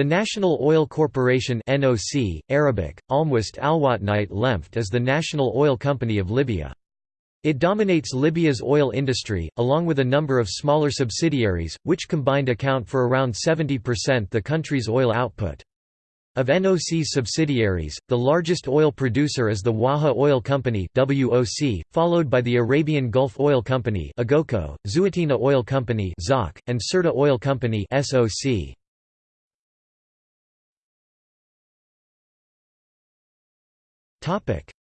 The National Oil Corporation NOC, Arabic, Almwist Alwatnite Lemft is the national oil company of Libya. It dominates Libya's oil industry, along with a number of smaller subsidiaries, which combined account for around 70% the country's oil output. Of NOC's subsidiaries, the largest oil producer is the Waha Oil Company WOC, followed by the Arabian Gulf Oil Company AGOCO, Zueitina Oil Company ZOC, and Sirte Oil Company SOC.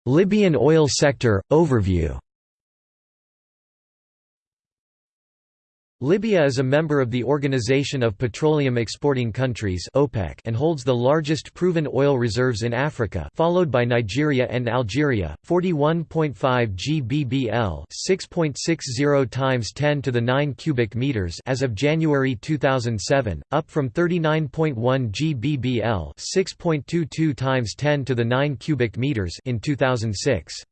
Libyan oil sector overview Libya is a member of the Organization of Petroleum Exporting Countries (OPEC) and holds the largest proven oil reserves in Africa, followed by Nigeria and Algeria. 41.5 GBBL, 6.60 times 10 to the 9 cubic meters as of January 2007, up from 39.1 GBBL, 6.22 times 10 to the 9 cubic meters in 2006.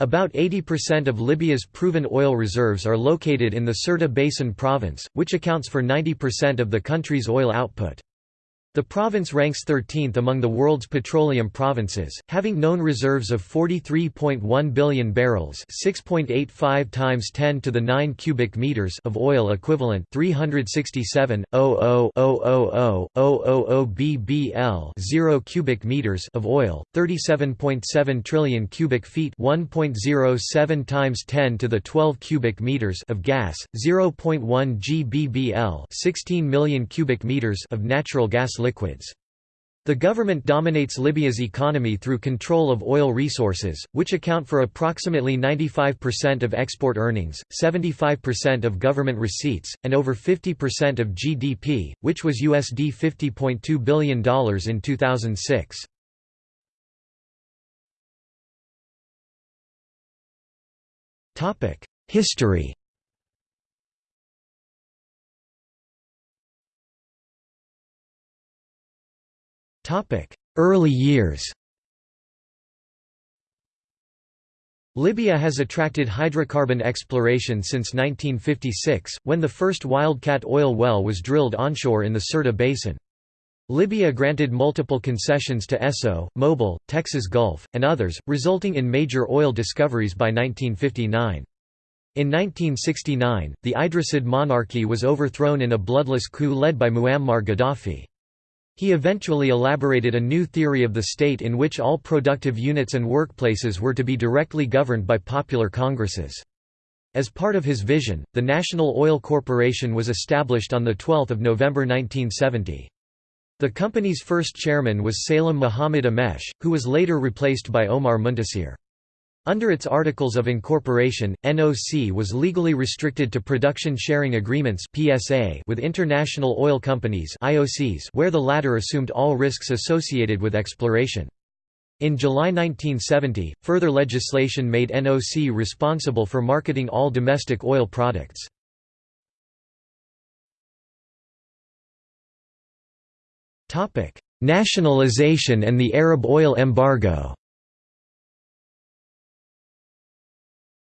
About 80% of Libya's proven oil reserves are located in the Sirte Basin province, which accounts for 90% of the country's oil output. The province ranks 13th among the world's petroleum provinces, having known reserves of 43.1 billion barrels, 6.85 times 10 to the 9 cubic meters of oil equivalent, 367 BBL, 0 cubic meters of oil, 37.7 trillion cubic feet, 1.07 times 10 to the 12 cubic meters of gas, 0.1 GBBL, 16 million cubic meters of natural gas liquids liquids. The government dominates Libya's economy through control of oil resources, which account for approximately 95% of export earnings, 75% of government receipts, and over 50% of GDP, which was USD $50.2 billion in 2006. History Early years Libya has attracted hydrocarbon exploration since 1956, when the first wildcat oil well was drilled onshore in the Sirte Basin. Libya granted multiple concessions to Esso, Mobil, Texas Gulf, and others, resulting in major oil discoveries by 1959. In 1969, the Idrisid monarchy was overthrown in a bloodless coup led by Muammar Gaddafi. He eventually elaborated a new theory of the state in which all productive units and workplaces were to be directly governed by popular congresses. As part of his vision, the National Oil Corporation was established on 12 November 1970. The company's first chairman was Salem Muhammad Amesh, who was later replaced by Omar Muntasir. Under its Articles of Incorporation, NOC was legally restricted to production sharing agreements (PSA) with international oil companies (IOCs), where the latter assumed all risks associated with exploration. In July 1970, further legislation made NOC responsible for marketing all domestic oil products. Nationalization and the Arab oil embargo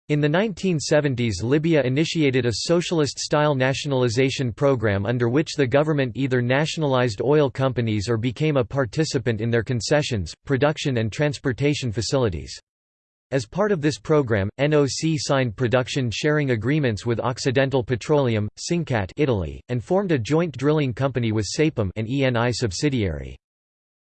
In the 1970s Libya initiated a socialist-style nationalization program under which the government either nationalized oil companies or became a participant in their concessions, production and transportation facilities. As part of this program, NOC signed production sharing agreements with Occidental Petroleum, Sincat Italy, and formed a joint drilling company with Saipem an ENI subsidiary.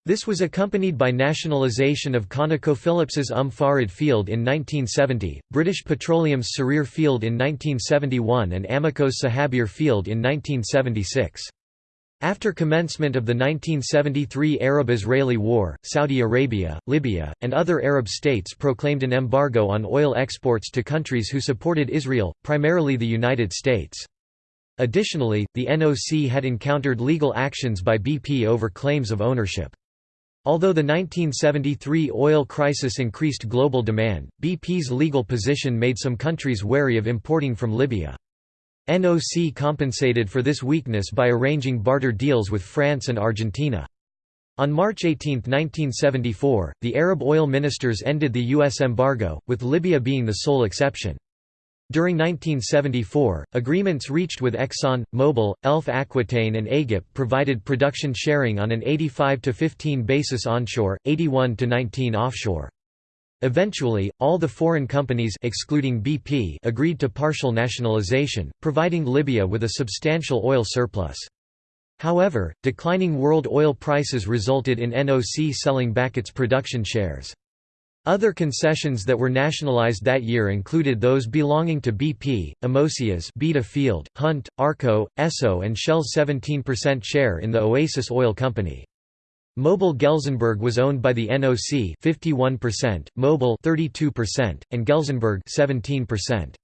This was accompanied by nationalisation of ConocoPhillips's Umm Farid field in 1970, British Petroleum's Sarir field in 1971 and Amoco's Sahabir field in 1976. After commencement of the 1973 Arab-Israeli War, Saudi Arabia, Libya, and other Arab states proclaimed an embargo on oil exports to countries who supported Israel, primarily the United States. Additionally, the NOC had encountered legal actions by BP over claims of ownership. Although the 1973 oil crisis increased global demand, BP's legal position made some countries wary of importing from Libya. NOC compensated for this weakness by arranging barter deals with France and Argentina. On March 18, 1974, the Arab oil ministers ended the U.S. embargo, with Libya being the sole exception. During 1974, agreements reached with Exxon, Mobil, Elf Aquitaine and Agip provided production sharing on an 85 to 15 basis onshore, 81 to 19 offshore. Eventually, all the foreign companies excluding BP agreed to partial nationalization, providing Libya with a substantial oil surplus. However, declining world oil prices resulted in NOC selling back its production shares. Other concessions that were nationalized that year included those belonging to BP, Amoseas's Beta Field, Hunt, Arco, Esso and Shell's 17% share in the Oasis Oil Company. Mobil Gelsenberg was owned by the NOC 51%, Mobil 32%, and Gelsenberg 17%.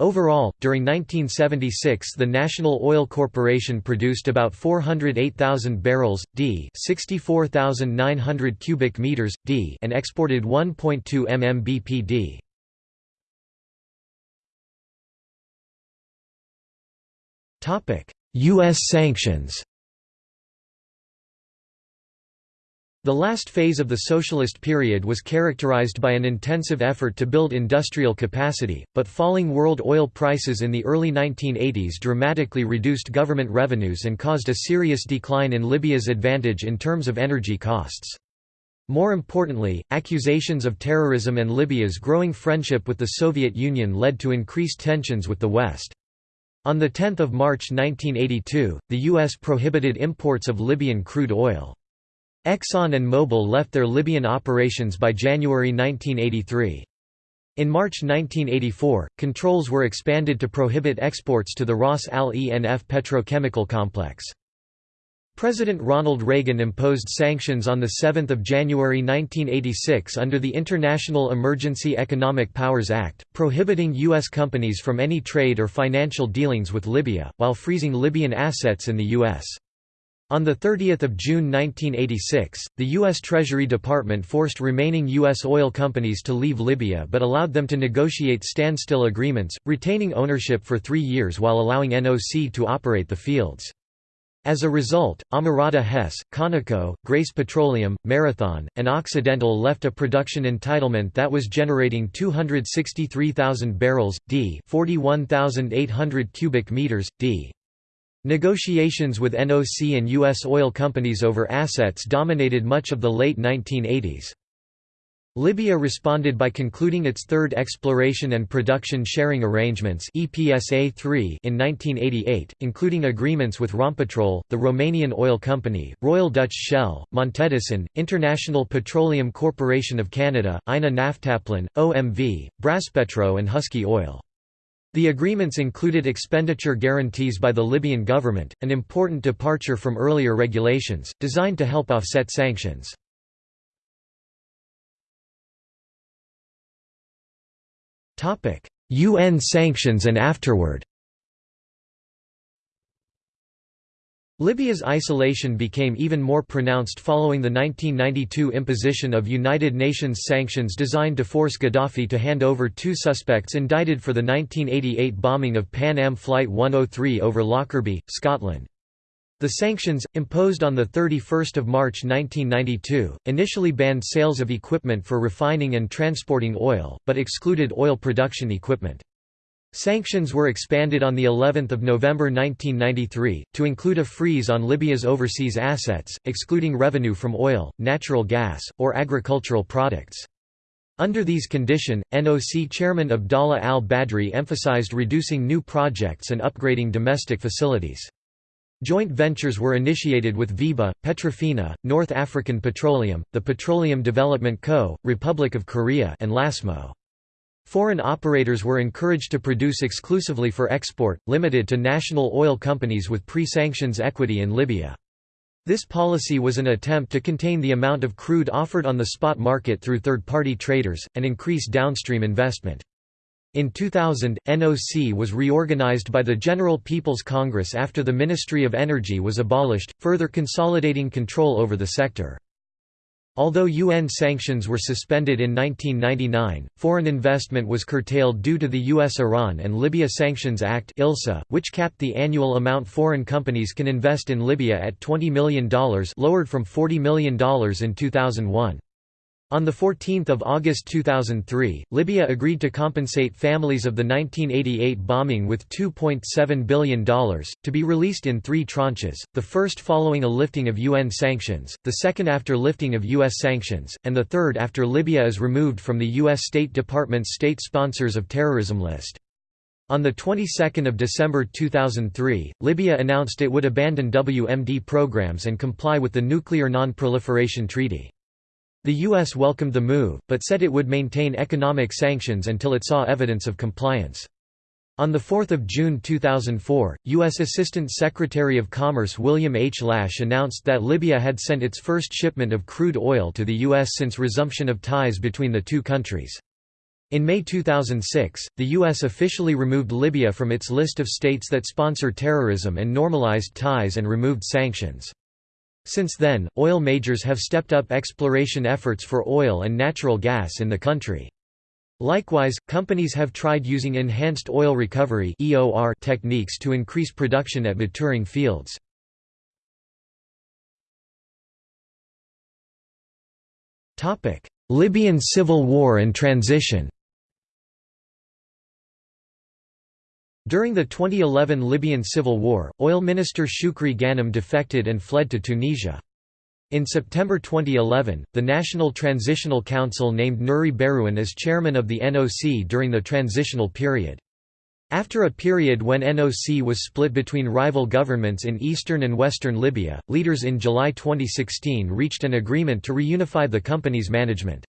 Overall, during 1976 the National Oil Corporation produced about 408,000 barrels, d 64,900 cubic meters, d and exported 1.2 MMBpd. U.S. sanctions The last phase of the socialist period was characterized by an intensive effort to build industrial capacity, but falling world oil prices in the early 1980s dramatically reduced government revenues and caused a serious decline in Libya's advantage in terms of energy costs. More importantly, accusations of terrorism and Libya's growing friendship with the Soviet Union led to increased tensions with the West. On 10 March 1982, the U.S. prohibited imports of Libyan crude oil. Exxon and Mobil left their Libyan operations by January 1983. In March 1984, controls were expanded to prohibit exports to the Ras Lanuf petrochemical complex. President Ronald Reagan imposed sanctions on 7 January 1986 under the International Emergency Economic Powers Act, prohibiting U.S. companies from any trade or financial dealings with Libya, while freezing Libyan assets in the U.S. On 30 June 1986, the U.S. Treasury Department forced remaining U.S. oil companies to leave Libya but allowed them to negotiate standstill agreements, retaining ownership for three years while allowing NOC to operate the fields. As a result, Amerada Hess, Conoco, Grace Petroleum, Marathon, and Occidental left a production entitlement that was generating 263,000 barrels, d 41,800 cubic meters, d Negotiations with NOC and U.S. oil companies over assets dominated much of the late 1980s. Libya responded by concluding its third Exploration and Production Sharing Arrangements EPSA 3 in 1988, including agreements with Rompetrol, the Romanian oil company, Royal Dutch Shell, Montedison, International Petroleum Corporation of Canada, INA Naftaplin, OMV, Braspetro and Husky Oil. The agreements included expenditure guarantees by the Libyan government, an important departure from earlier regulations, designed to help offset sanctions. UN sanctions and afterward Libya's isolation became even more pronounced following the 1992 imposition of United Nations sanctions designed to force Gaddafi to hand over two suspects indicted for the 1988 bombing of Pan Am Flight 103 over Lockerbie, Scotland. The sanctions, imposed on 31 March 1992, initially banned sales of equipment for refining and transporting oil, but excluded oil production equipment. Sanctions were expanded on the 11th of November 1993 to include a freeze on Libya's overseas assets, excluding revenue from oil, natural gas, or agricultural products. Under these conditions, NOC chairman Abdallah al-Badri emphasized reducing new projects and upgrading domestic facilities. Joint ventures were initiated with VEBA, Petrofina, North African Petroleum, the Petroleum Development Co., Republic of Korea and LASMO. Foreign operators were encouraged to produce exclusively for export, limited to national oil companies with pre-sanctions equity in Libya. This policy was an attempt to contain the amount of crude offered on the spot market through third-party traders, and increase downstream investment. In 2000, NOC was reorganized by the General People's Congress after the Ministry of Energy was abolished, further consolidating control over the sector. Although UN sanctions were suspended in 1999, foreign investment was curtailed due to the U.S.-Iran and Libya Sanctions Act which capped the annual amount foreign companies can invest in Libya at $20 million lowered from $40 million in 2001. On 14 August 2003, Libya agreed to compensate families of the 1988 bombing with $2.7 billion, to be released in three tranches, the first following a lifting of UN sanctions, the second after lifting of U.S. sanctions, and the third after Libya is removed from the U.S. State Department's State Sponsors of Terrorism list. On the 22nd of December 2003, Libya announced it would abandon WMD programs and comply with the Nuclear Non-Proliferation Treaty. The U.S. welcomed the move, but said it would maintain economic sanctions until it saw evidence of compliance. On 4 June 2004, U.S. Assistant Secretary of Commerce William H. Lash announced that Libya had sent its first shipment of crude oil to the U.S. since resumption of ties between the two countries. In May 2006, the U.S. officially removed Libya from its list of states that sponsor terrorism and normalized ties and removed sanctions. Since then, oil majors have stepped up exploration efforts for oil and natural gas in the country. Likewise, companies have tried using enhanced oil recovery techniques to increase production at maturing fields. Libyan civil war and transition During the 2011 Libyan civil war, oil minister Shukri Ghanem defected and fled to Tunisia. In September 2011, the National Transitional Council named Nouri Berhouan as chairman of the NOC during the transitional period. After a period when NOC was split between rival governments in eastern and western Libya, leaders in July 2016 reached an agreement to reunify the company's management.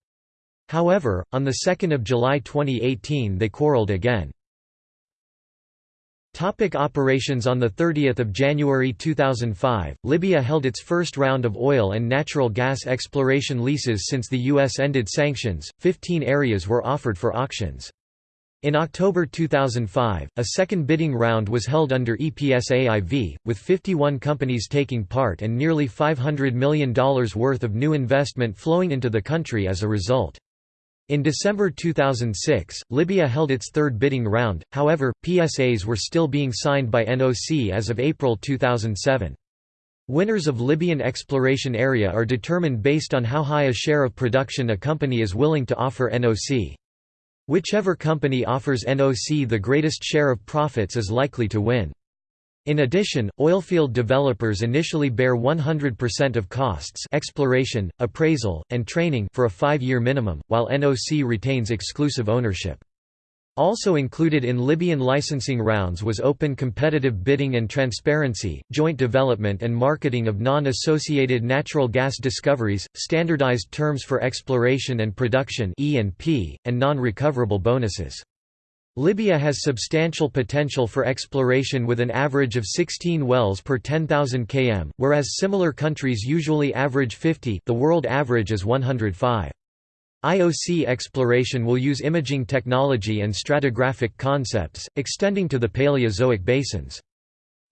However, on 2 July 2018 they quarreled again. Topic operations On 30 January 2005, Libya held its first round of oil and natural gas exploration leases since the U.S. ended sanctions, 15 areas were offered for auctions. In October 2005, a second bidding round was held under EPSAIV, with 51 companies taking part and nearly $500 million worth of new investment flowing into the country as a result. In December 2006, Libya held its third bidding round, however, PSAs were still being signed by NOC as of April 2007. Winners of Libyan exploration area are determined based on how high a share of production a company is willing to offer NOC. Whichever company offers NOC the greatest share of profits is likely to win. In addition, oilfield developers initially bear 100% of costs exploration, appraisal, and training for a five-year minimum, while NOC retains exclusive ownership. Also included in Libyan licensing rounds was open competitive bidding and transparency, joint development and marketing of non-associated natural gas discoveries, standardized terms for exploration and production and non-recoverable bonuses. Libya has substantial potential for exploration with an average of 16 wells per 10,000 km, whereas similar countries usually average 50 the world average is 105. IOC exploration will use imaging technology and stratigraphic concepts, extending to the Paleozoic basins.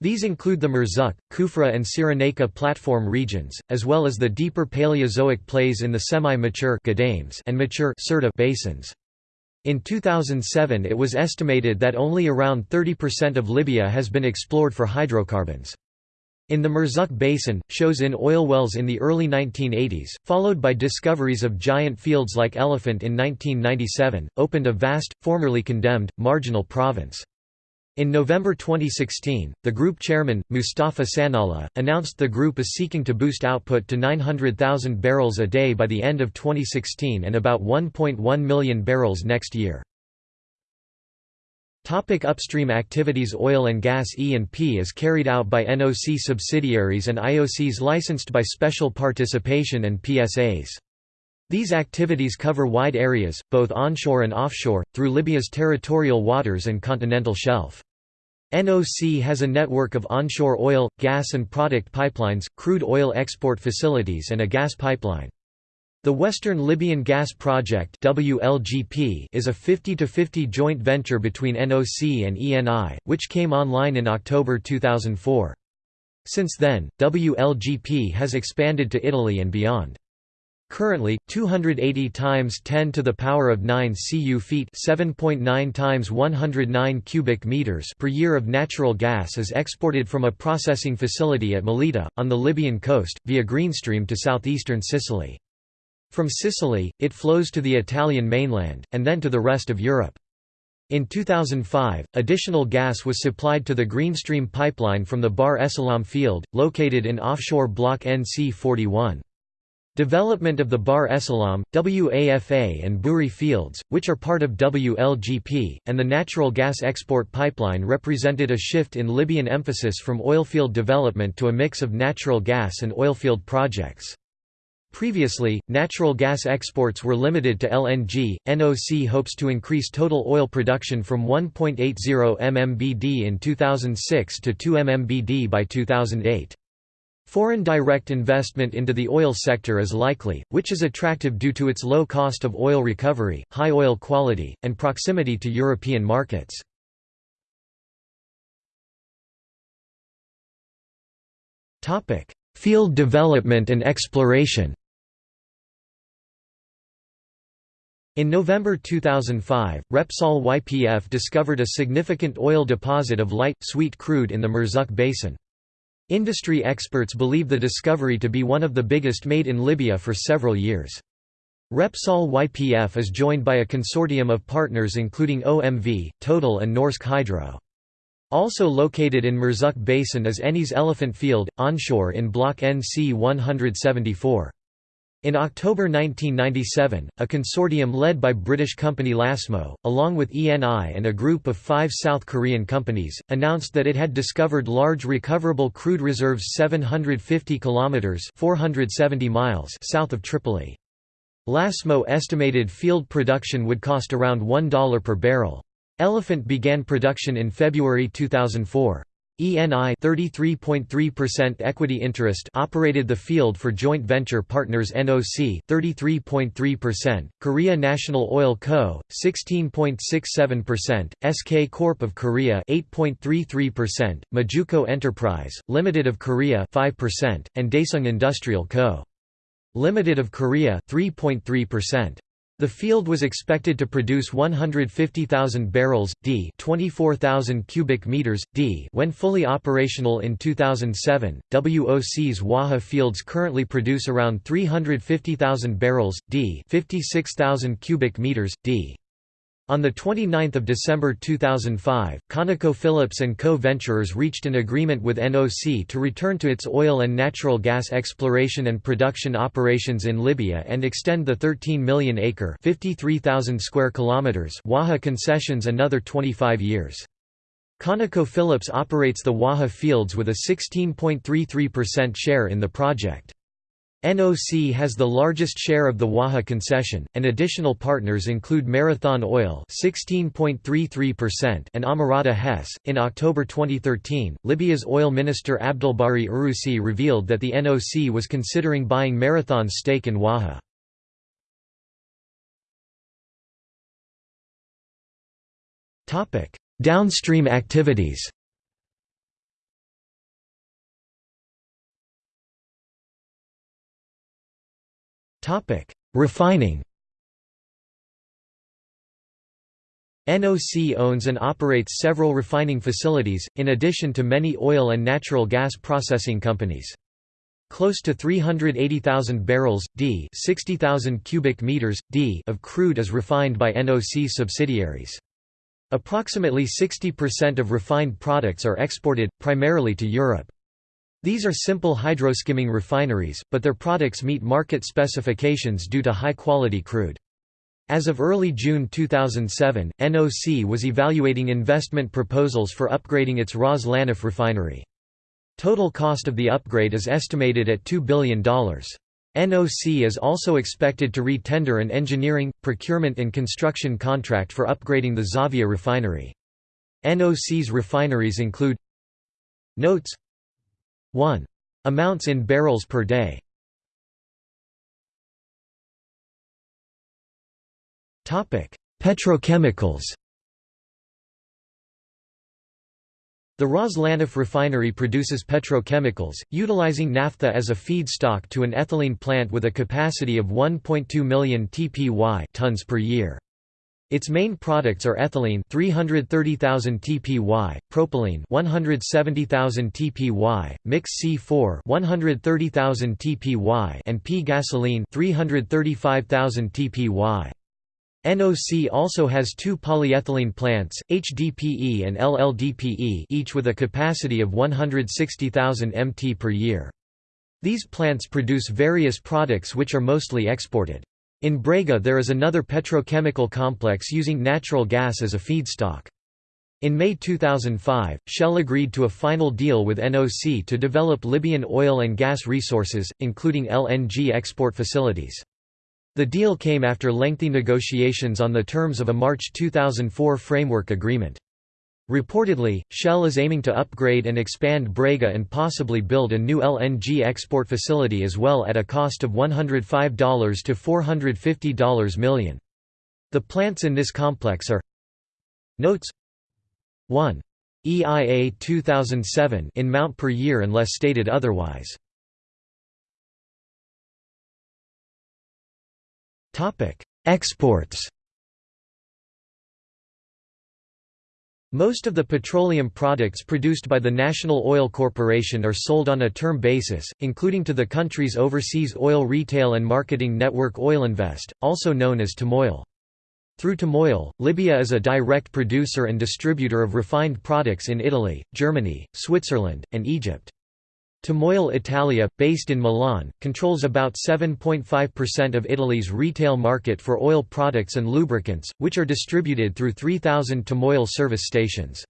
These include the Murzuk, Kufra and Cyrenaica platform regions, as well as the deeper Paleozoic plays in the semi-mature and mature basins. In 2007 it was estimated that only around 30% of Libya has been explored for hydrocarbons. In the Murzuk Basin, shows in oil wells in the early 1980s, followed by discoveries of giant fields like Elephant in 1997, opened a vast, formerly condemned, marginal province. In November 2016, the group chairman, Mustafa Sanalla, announced the group is seeking to boost output to 900,000 barrels a day by the end of 2016 and about 1.1 million barrels next year. Topic upstream activities Oil and gas E&P is carried out by NOC subsidiaries and IOCs licensed by special participation and PSAs. These activities cover wide areas, both onshore and offshore, through Libya's territorial waters and continental shelf. NOC has a network of onshore oil, gas and product pipelines, crude oil export facilities and a gas pipeline. The Western Libyan Gas Project WLGP is a 50-50 joint venture between NOC and ENI, which came online in October 2004. Since then, WLGP has expanded to Italy and beyond. Currently, 280 times 10 to the power of 9 cu feet, 7.9 times 109 cubic meters per year of natural gas is exported from a processing facility at Mellitah on the Libyan coast via Greenstream to southeastern Sicily. From Sicily, it flows to the Italian mainland, and then to the rest of Europe. In 2005, additional gas was supplied to the Greenstream pipeline from the Bahr Essalam field, located in offshore Block NC41. Development of the Bahr Essalam, WAFA and Buri fields, which are part of WLGP, and the natural gas export pipeline represented a shift in Libyan emphasis from oilfield development to a mix of natural gas and oilfield projects. Previously, natural gas exports were limited to LNG. NOC hopes to increase total oil production from 1.80 MMBD in 2006 to 2 MMBD by 2008. Foreign direct investment into the oil sector is likely, which is attractive due to its low cost of oil recovery, high oil quality, and proximity to European markets. Field development and exploration In November 2005, Repsol YPF discovered a significant oil deposit of light, sweet crude in the Murzuk Basin. Industry experts believe the discovery to be one of the biggest made in Libya for several years. Repsol YPF is joined by a consortium of partners including OMV, Total and Norsk Hydro. Also located in Murzuk Basin is Eni's Elephant Field, onshore in Block NC 174. In October 1997, a consortium led by British company Lasmo, along with ENI and a group of five South Korean companies, announced that it had discovered large recoverable crude reserves 750 kilometers (470 miles) south of Tripoli. Lasmo estimated field production would cost around $1 per barrel. Elephant began production in February 2004. ENI 33.3% equity interest operated the field for joint venture partners NOC 33.3%, Korea National Oil Co 16.67%, SK Corp of Korea 8.33%, Majuco Enterprise Limited of Korea 5%, and Daesung Industrial Co. Limited of Korea 3.3%. The field was expected to produce 150,000 barrels d, 24,000 cubic meters d when fully operational in 2007. WOC's Waha fields currently produce around 350,000 barrels d, 56,000 cubic meters d. On 29 December 2005, ConocoPhillips and co-venturers reached an agreement with NOC to return to its oil and natural gas exploration and production operations in Libya and extend the 13 million acre square kilometers Waha concessions another 25 years. ConocoPhillips operates the Waha fields with a 16.33% share in the project. NOC has the largest share of the Waha concession, and additional partners include Marathon Oil (16.33%) and Amerada Hess. In October 2013, Libya's oil minister Abdelbari Uroussi revealed that the NOC was considering buying Marathon's stake in Waha. Topic: Downstream activities. Topic: Refining. NOC owns and operates several refining facilities, in addition to many oil and natural gas processing companies. Close to 380,000 barrels d 60,000 cubic meters d of crude is refined by NOC subsidiaries. Approximately 60% of refined products are exported, primarily to Europe. These are simple hydroskimming refineries, but their products meet market specifications due to high-quality crude. As of early June 2007, NOC was evaluating investment proposals for upgrading its Ras Lanuf refinery. Total cost of the upgrade is estimated at $2 billion. NOC is also expected to re-tender an engineering, procurement and construction contract for upgrading the Zavia refinery. NOC's refineries include Notes 1. Amounts in barrels per day Petrochemicals The Ras Lanuf refinery produces petrochemicals, utilizing naphtha as a feedstock to an ethylene plant with a capacity of 1.2 million tpy tons per year. Its main products are ethylene 330,000 TPY, propylene 170,000 TPY, mix C4 130,000 TPY and P gasoline 335,000 TPY. NOC also has two polyethylene plants, HDPE and LLDPE each with a capacity of 160,000 mt per year. These plants produce various products which are mostly exported. In Brega there is another petrochemical complex using natural gas as a feedstock. In May 2005, Shell agreed to a final deal with NOC to develop Libyan oil and gas resources, including LNG export facilities. The deal came after lengthy negotiations on the terms of a March 2004 framework agreement. Reportedly, Shell is aiming to upgrade and expand Brega and possibly build a new LNG export facility as well at a cost of $105 to $450 million. The plants in this complex are Notes 1. EIA 2007 in mount per year unless stated otherwise. Exports Most of the petroleum products produced by the National Oil Corporation are sold on a term basis, including to the country's overseas oil retail and marketing network Oilinvest, also known as Tamoil. Through Tamoil, Libya is a direct producer and distributor of refined products in Italy, Germany, Switzerland, and Egypt. Tamoil Italia, based in Milan, controls about 7.5% of Italy's retail market for oil products and lubricants, which are distributed through 3,000 Tamoil service stations.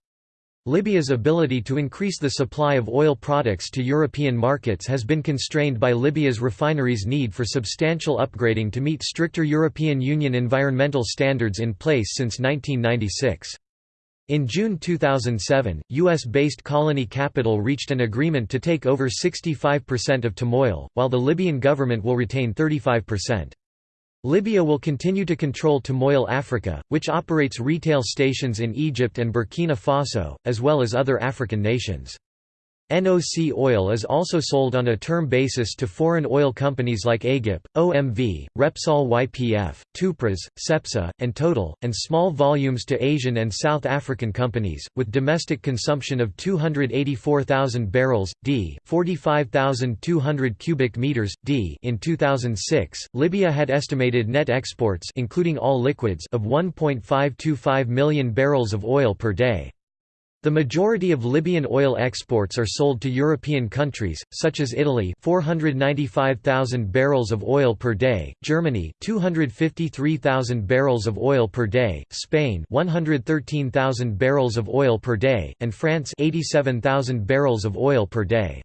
Libya's ability to increase the supply of oil products to European markets has been constrained by Libya's refineries' need for substantial upgrading to meet stricter European Union environmental standards in place since 1996. In June 2007, US-based Colony Capital reached an agreement to take over 65% of Tamoil, while the Libyan government will retain 35%. Libya will continue to control Tamoil Africa, which operates retail stations in Egypt and Burkina Faso, as well as other African nations. NOC oil is also sold on a term basis to foreign oil companies like AGIP, OMV, Repsol YPF, Tupras, Cepsa, and Total, and small volumes to Asian and South African companies, with domestic consumption of 284,000 barrels, d 45,200 cubic meters, d in 2006. Libya had estimated net exports including all liquids of 1.525 million barrels of oil per day. The majority of Libyan oil exports are sold to European countries, such as Italy 495,000 barrels of oil per day, Germany 253,000 barrels of oil per day, Spain 113,000 barrels of oil per day, and France 87,000 barrels of oil per day.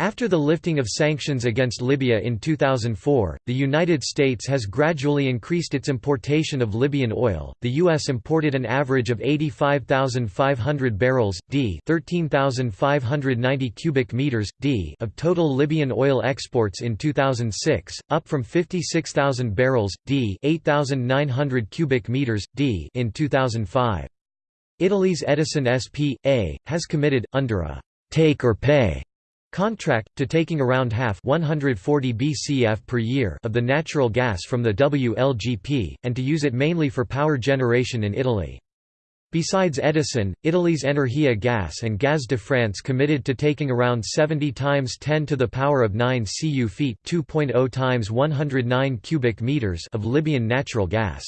After the lifting of sanctions against Libya in 2004, the United States has gradually increased its importation of Libyan oil. The US imported an average of 85,500 barrels d, 13,590 cubic meters d of total Libyan oil exports in 2006, up from 56,000 barrels d, 8,900 cubic meters d in 2005. Italy's Edison S.p.A. has committed under a take or pay contract, to taking around half 140 BCF per year of the natural gas from the WLGP, and to use it mainly for power generation in Italy. Besides Edison, Italy's Energia Gas and Gaz de France committed to taking around 70 times 10 to the power of 9 cu feet 2.0 times 109 cubic meters of Libyan natural gas.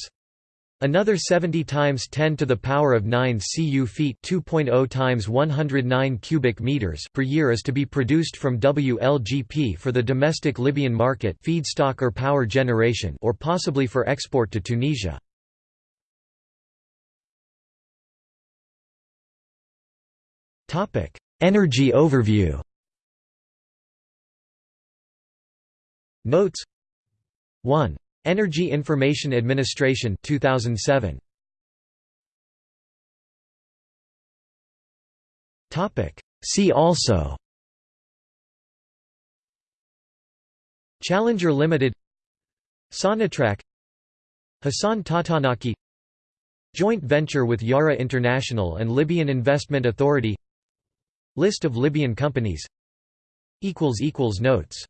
Another 70 times 10 to the power of 9 cu feet 2.0 times 109 cubic meters per year is to be produced from WLGP for the domestic Libyan market feedstock or power generation or possibly for export to Tunisia. Topic: Energy overview. Notes 1 Energy Information Administration 2007 Topic. See also. Challenger Limited. Sonatrach. Hassan Tatanaki. Joint venture with Yara International and Libyan Investment Authority. List of Libyan companies. Notes